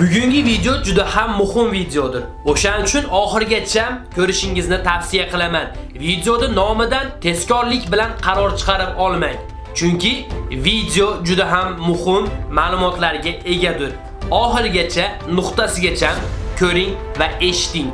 Bugungi video juda ham muhim videodir. O'shaning uchun oxirigacha ko'rishingizni tavsiya qilaman. Videoda nomidan tezkorlik bilan qaror chiqarib olmang. Chunki video juda ham muhim ma'lumotlarga egadir. Oxirigacha nuqtasigacha ko'ring va eshiting.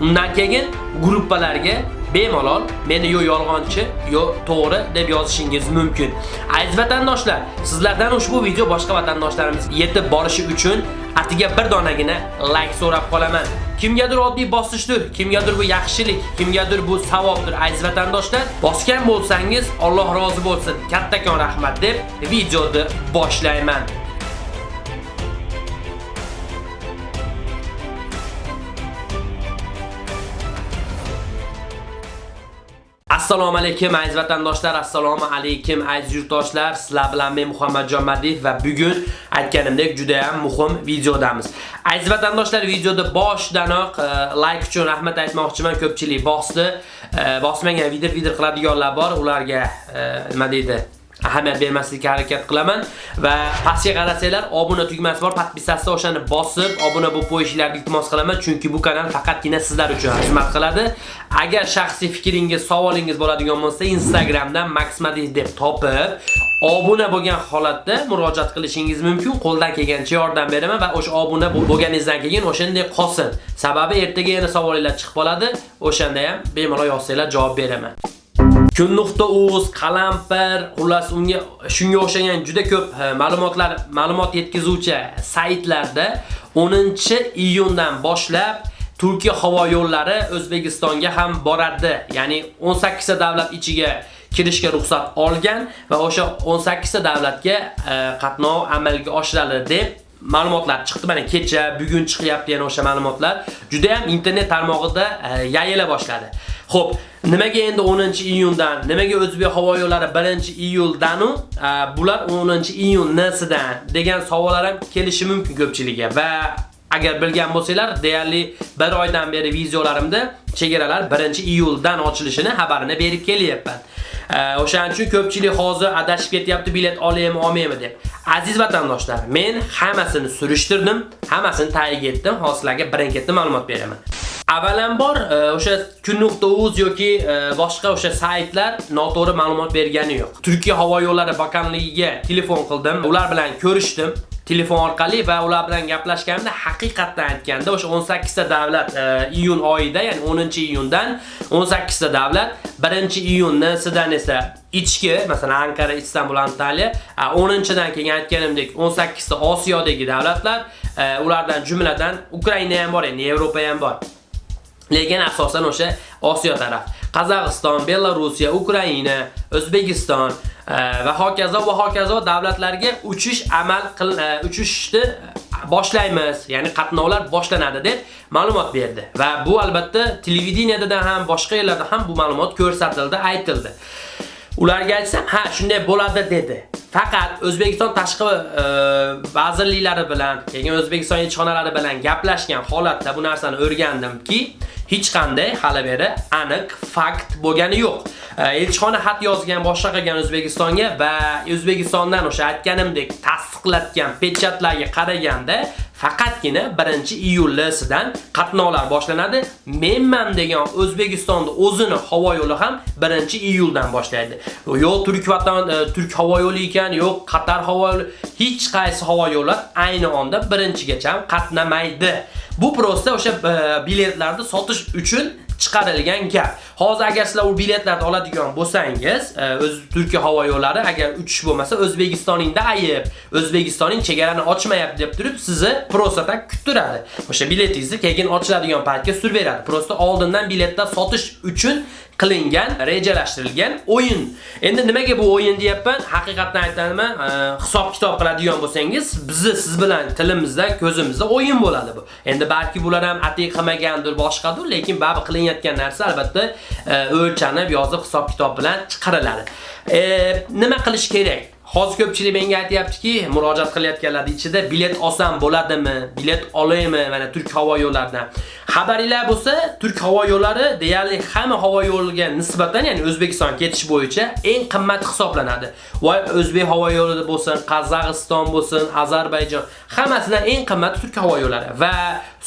Undan keyin gruppalarga bemalol meni yo yolg'onchi yo to'g'ri deb yozishingiz mumkin. Aziz vatandoshlar, sizlardan ushbu video boshqa vatandoshlarimiz yetib borishi uchun atiga bir donagina like so'rab qolaman. Kimgadir oddiy bosishdir, kimgadir bu yaxshilik, kimgadir bu savobdir aziz vatandoshlar. Bosgan bo'lsangiz Alloh rozi bo'lsin. Kattakon rahmat deb videoni boshlayman. Assalomu alaykum aziz vatandoshlar, assalomu alaykum aziz yurtdoshlar. Sizlar bilan men Muhammadjon Madiyev va bugun aytganimdek juda ham muhim videodamiz. Aziz vatandoshlar, videoda boshdanoq e, like uchun rahmat aytmoqchiman. Ko'pchilik bosdi. E, bosmagan video video qiladiganlar bor, ularga e, nima deydi? Ahamiyat bermaslikka harakat qilaman. Va pastga qarasanglar obuna tugmasi bor podpisasi o'shani bosib obuna bo'lib qo'yishingizni iltimos qilaman. Chunki bu kanal faqatgina sizlar uchun xizmat qiladi. Agar shaxsiy fikringiz savolingiz bo'ladigan bo'lsa instagramdan maxmadih deb topib obuna bo'lgan holatda murojaat qilishingiz mumkin. Qo'ldan kelgancha yordam beraman va o'sha obuna bo'lganingizdan keyin o'shanday qolsin. Sababi ertaga yana savolinglar chiqib qoladi. O'shanda ham bemalol yozsanglar javob beraman. kun.uz, qalampir, xullas unga shunga o'xshagan juda ko'p e, ma'lumotlar, ma'lumot yetkazuvchi saytlarda 10-iyundan boshlab Turkiya havo yo'llari O'zbekistonga ham boradi. Ya'ni 18 ta davlat ichiga kirishga ruxsat olgan va o'sha 18 ta davlatga e, qatnov amalga oshiriladi deb ma'lumotlar chiqdi. Mana kecha, bugun chiqyapti yana o'sha ma'lumotlar. Juda ham internet tarmog'ida e, yayila boshladi. Xo'p, nimaga endi 10-iyundan, nimaga O'zbek havo yo'llari 1-iyuldan u bular 10-iyun nasidan degan savollar ham kelishi mumkin ko'pchilikga va agar bilgan bo'lsanglar, deyarli 1 oydan beri videolarimda chegaralar 1-iyuldan ochilishini xabarini berib kelyapman. O'shaning uchun ko'pchilik hozir adashib ketyapti, bilet olaymi, olmaymi deb. Aziz vatandoshlar, men hammasini surishtirdim, hammasini tayyor etdim, hozirlarga birin-ketma ma'lumot beraman. Avvalambor e, o'sha kun.uz yoki e, boshqa o'sha saytlar noto'g'ri ma'lumot bergani yo'q. Turkiya havo yo'llari bakanligiga telefon qildim, ular bilan ko'rishdim. telefon orqali va ular bilan gaplashganimda haqiqatdan aytganda o'sha 18 ta davlat e, iyun oyida, ya'ni 10-iyundan 18 ta davlat 1-iyundan esa ichki, masalan Ankara, Istanbul, Antalya, 10-dan keyin aytganimdek 18 ta Osiyodagi davlatlar, e, ulardan jumladan Ukraina ham bor, endi Yevropa ham bor. Lekin asosan o'sha Osiyo taraf. Qozog'iston, Belorussiya, Ukraina, O'zbekiston e, va hokazo va hokazo davlatlarga uchish amal qil e, uchishni boshlaymiz, ya'ni qatnovlar boshlanadi deb ma'lumot berdi. Va bu albatta televideniyada ham, boshqa yerlarda ham bu ma'lumot ko'rsatildi, aytildi. Ularga aytsam, ha, shunday bo'ladi dedi. Faqat O'zbekiston tashqi e, vazirliklari bilan, keyin O'zbekiston elchixonalari bilan gaplashgan holatda bu narsani o'rgandimki, hech qanday hali beri aniq fakt bo'lgani yo'q. E, elchixona xat yozgan, boshqa qilgan O'zbekistonga va O'zbekistondan o'sha aytganimdek tasdiqlatgan pechatlarga qaraganda faqatgina 1-iyuldan qatnovlar boshlanadi. Menman degan O'zbekistonda o'zini havo yo'li ham 1-iyuldan boshlaydi. Yo'q Turk vatan e, Turk havo yo'li ekan, yo'q Qatar havo yo'li, hech qaysi havo yo'llar ayni onda 1-gacha qatnamaydi. Bu prosta o'sha e, biletlarni sotish uchun chiqarilgan gap. Hozir agar sizlar u biletlarni oladigan bo'lsangiz, e, o'z Turkiya havo yo'llari agar uchish bo'lmasa O'zbekistoningda ayib, O'zbekistonning chegarani ochmayapti deb turib sizni prosta kuttiradi. O'sha biletingizni keyin ochiladigan paytga surib beradi. Prosta oldindan biletlar sotish uchun qilingan, rejalashtirilgan o'yin. Endi nimaga bu o'yin deyapman? Haqiqatdan aytaman, hisob kitob qiladigan bo'lsangiz, bizni siz bilan tilimizda, ko'zimizda o'yin bo'ladi bu. Endi balki bular ham atiq qilmagandir, boshqadir, lekin baribir qilinayotgan narsa albatta e, o'lchanib, yozib hisob kitob bilan chiqariladi. E, nima qilish kerak? Hozir ko'pchilik menga aytyaptiki, murojaat qilayotganlar ichida bilet olsam bo'ladimi? Bilet olaymi mana Turk havo yo'llaridan? Xabaringlar bo'lsa, Turk havo yo'llari deyarli hamma havo yo'liga nisbatan, ya'ni O'zbekiston ketish bo'yicha eng qimmat hisoblanadi. Voy O'zbek havo yo'lida bo'lsin, Qozog'iston bo'lsin, Ozarbayjon, hammasidan eng qimmat Turk havo yo'llari va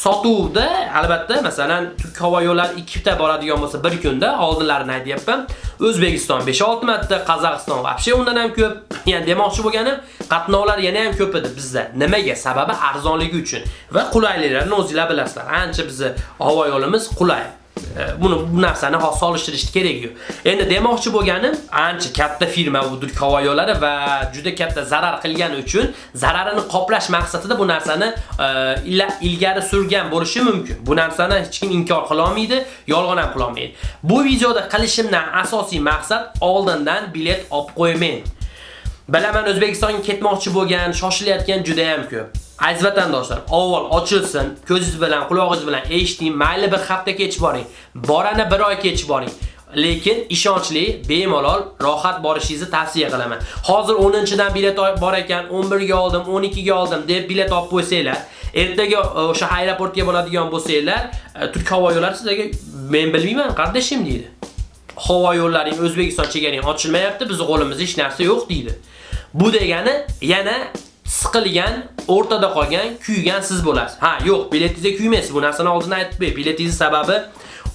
sotuvda albatta masalan Turk havo yo'llari ikkita boradigan bo'lsa bir kunda oldinlarini aytyapman. O'zbekiston 5-6 marta, Qozog'iston vobshe undan ham ko'p. Ya'ni demoqchi bo'lganim, qatnovlar yana ham ko'p edi bizda. Nimaga? Sababi arzonligi uchun va qulayliklarini o'zingizlar bilasizlar. Ancha bizni havo yo'limiz qulay. E, buni bu narsani solishtirish kerak yo'q. Endi demoqchi bo'lganim, ancha katta firma bu havo yo'llari va juda katta zarar qilgani uchun zararini qoplash maqsadida bu narsani e, ilgari surgan bo'lishi mumkin. Bu narsani hech kim inkor qila olmaydi, yolg'on ham qila olmaydi. Bu videoda qilishimdan asosiy maqsad oldindan bilet olib qo'yman. Bilaman O'zbekistonga ketmoqchi bo'lgan, shoshilayotgan juda ham ko'p. Aziz vatandoshlar, avval ochilsin, ko'zingiz bilan, quloqingiz bilan eshiting, mayli bir hafta kech boring, borani bir oy kech boring. Lekin ishonchli, bemalol, rohat borishingizni tavsiya qilaman. Hozir 10-dan bilet bor ekan, 11 ga oldim, 12 ga oldim deb bilet olib qo'ysanglar, ertaga e, o'sha aeroportga bo'ladigan bo'lsanglar, e, Turk havo yo'llari sizlarga men bilmayman, qardashim deydi. Havo yo'llaring O'zbekiston chegarang ochilmayapti, bizning qo'limizda hech narsa yo'q deydi. Bu degani yana siqilgan, o'rtada qolgan, kuygan siz bo'lasiz. Ha, yo'q, biletingizga kuymaysiz. Bu narsani oldindan aytib qo'y. Biletingiz sababi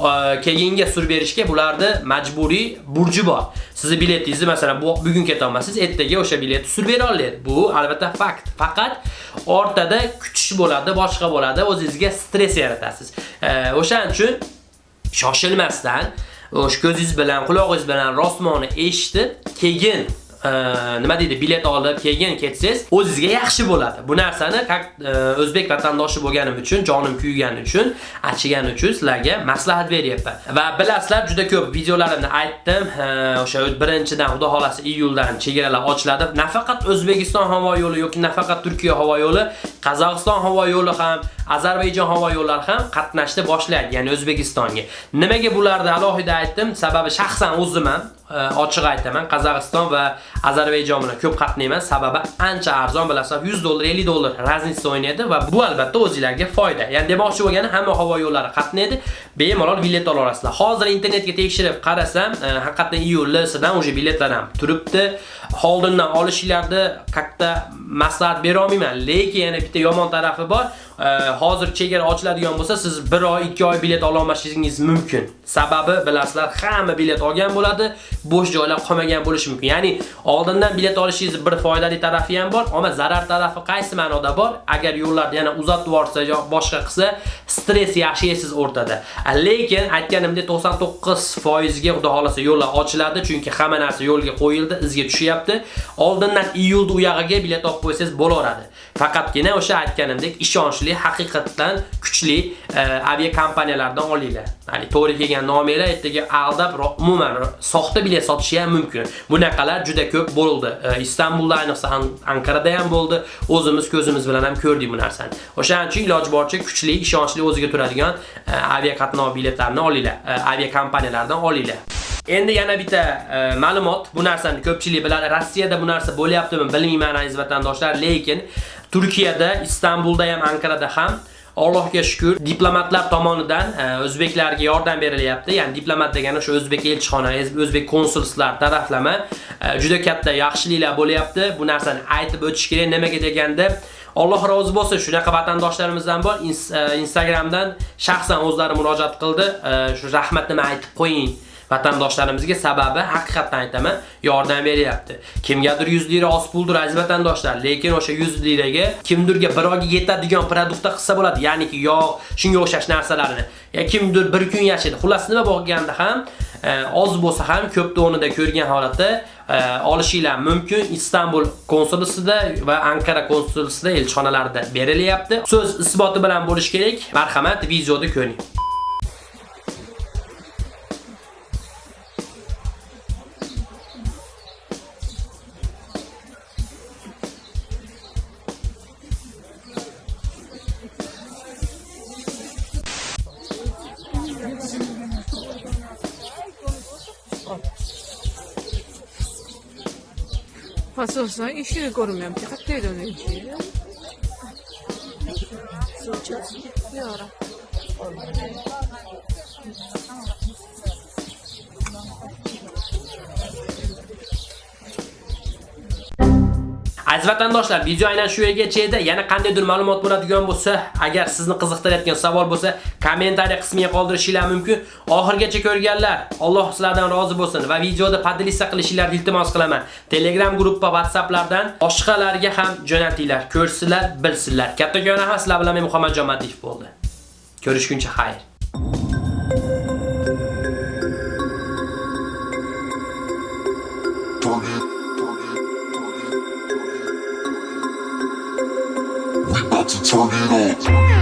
e, keyinga sur berishga bularda majburiy burji bor. Sizni biletingizni masalan bu bugun keta olmasangiz, ertaga o'sha biletni sur bera oladi. Bu albatta fakt. Faqat o'rtada kutish bo'ladi, boshqa bo'ladi, o'zingizga stress yaratasiz. E, o'shaning uchun shoshilmasdan o'sha ko'zingiz bilan, quloqingiz bilan rostmoni eshitib, keyin e, nima deydi bilet olib keyin ketsangiz o'zingizga yaxshi bo'ladi. Bu narsani e, o'zbek vatandoshi bo'lganim uchun, jonim kuygani uchun, achigani uchun sizlarga maslahat beryapman. Va bilasizlar, juda ko'p videolarimni aytdim. E, o'sha birinchidan xudo xolasi iyuldan chegaralar ochiladi. Nafaqat O'zbekiston havo yo'li yoki nafaqat Turkiya havo yo'li, Qozog'iston havo yo'li ham, Ozarbayjon havo yo'llari ham qatnashni boshlaydi, ya'ni O'zbekistonga. Nimaga bularni alohida aytdim? Sababi shaxsan o'zim ham e, ochiq aytaman, Qozog'iston va Ozarbayjon bilan ko'p qatnayman. Sababi ancha arzon bilasiz, 100 dollar, 50 dollar raznica o'ynaydi va bu albatta o'zingizlarga foyda. Ya'ni demoqchi bo'lgani hamma havo yo'llari qatnaydi, bemalol bilet ola olasizlar. Hozir internetga tekshirib qarasam, e, haqiqatan iyulsidan o'sha biletlar ham turibdi. Oldindan olishinglarni katta maslahat bera olmayman, lekin yana bitta yomon tarafi bor. hozir chegara ochiladigan bo'lsa, siz 1 oy, 2 oy bilet ola olmasligingiz mumkin. Sababi bilasizlar, hamma bilet olgan bo'ladi, bo'sh joylar qolmagan bo'lishi mumkin. Ya'ni oldindan bilet olishingiz bir foydali tarafi ham bor, ammo zarar tarafi qaysi ma'noda bor? Agar yo'llarni yana uzatib yuborsa yoki boshqa qilsa, stress yashaysiz o'rtada. Lekin aytganimdek 99% ga xudo xolasa yo'llar ochiladi, chunki hamma narsa yo'lga qo'yildi, izga tushyapti. Oldindan iyulda u yog'iga bilet olib qo'ysangiz bo'laveradi. Faqatgina o'sha aytganimdek ishonchli, haqiqatdan kuchli e, aviakompaniyalardan avia kompaniyalardan olinglar. Ya'ni to'g'ri kelgan nomerlar ertaga aldab, umuman soxta bilet sotishi ham mumkin. Bunaqalar juda ko'p bo'ldi. E, Istanbulda ayniqsa Ankarada ham bo'ldi. O'zimiz ko'zimiz bilan ham ko'rdik bu narsani. O'shaning uchun iloji boricha kuchli, ishonchli o'ziga turadigan e, aviaqatnov avia biletlarini olinglar. Aviakompaniyalardan avia kompaniyalardan olinglar. Endi yana bitta e, ma'lumot, bu narsani ko'pchilik biladi. Rossiyada bu narsa bo'lyaptimi bilmayman aziz vatandoshlar, lekin Turkiyada, Istanbulda ham, Ankarada ham Allohga shukr, diplomatlar tomonidan e, o'zbeklarga yordam berilyapti. Ya'ni diplomat degani o'sha o'zbek elchixona, o'zbek konsulslar taraflama e, juda katta yaxshiliklar bo'lyapti. Bu narsani aytib o'tish kerak. Nimaga deganda Alloh rozi bo'lsin, shunaqa vatandoshlarimizdan bor. E, Instagramdan shaxsan o'zlari murojaat qildi. E, shu rahmatni aytib qo'ying. Vatandoshlarimizga sababi haqiqatdan aytaman, yordam beryapti. Kimgadir 100 lira oz puldir aziz vatandoshlar, lekin o'sha 100 liraga kimdirga birovga yetadigan produktda qilsa bo'ladi, ya'niki yog', shunga o'xshash narsalarni. Ya kimdir bir kun yashaydi. Xullas nima bo'lganda ham e, oz bo'lsa ham ko'p o'rnida ko'rgan holatda e, olishinglar mumkin. Istanbul konsulisida va Ankara konsulisida elchixonalarida berilyapti. So'z isboti bilan bo'lish kerak. Marhamat, videoda ko'ring. 파소사 이슈를 걸으면 탁대 되는지 소차 여라 Aziz vatandoshlar, video aynan shu yergacha edi. Yana qandaydir ma'lumot bo'ladigan bo'lsa, agar sizni qiziqtirayotgan savol bo'lsa, kommentariy qismiga qoldirishingiz mumkin. Oxirgacha ko'rganlar, Alloh sizlardan rozi bo'lsin va videoda podlista qilishingizni iltimos qilaman. Telegram gruppa, WhatsApplardan boshqalarga ham jo'natinglar, ko'rsinlar, bilsinlar. Kattakon rahmat sizlar bilan men Muhammadjon Madiyev bo'ldi. Ko'rishguncha xayr. Turn it up.